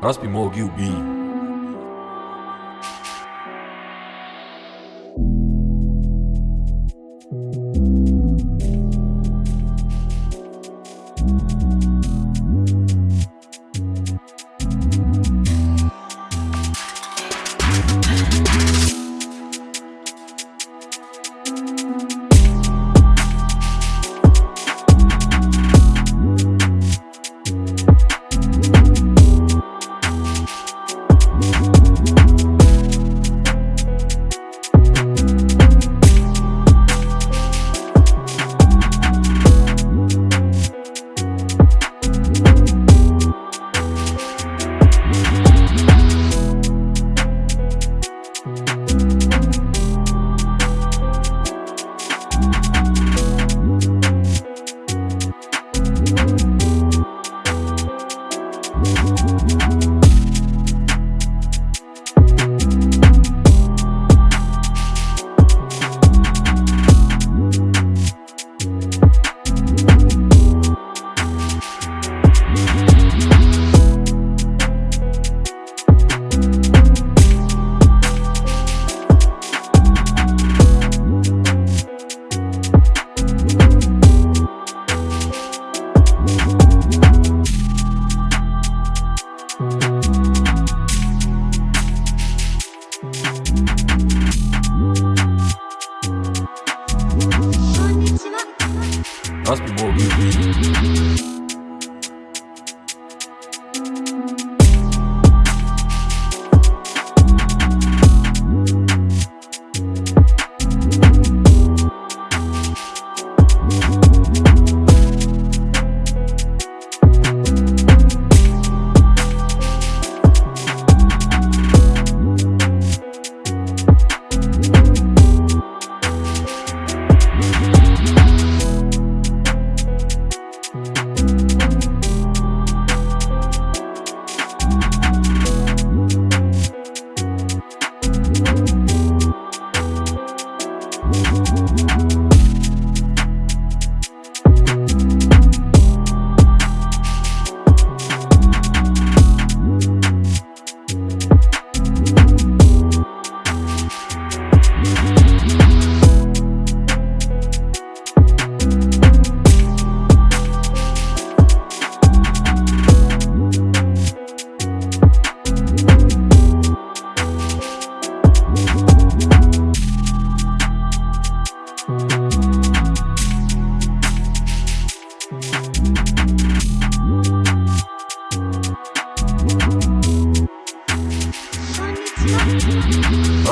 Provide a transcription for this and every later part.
Raspi Mogi ubij Raspi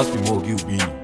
Raspi you ubij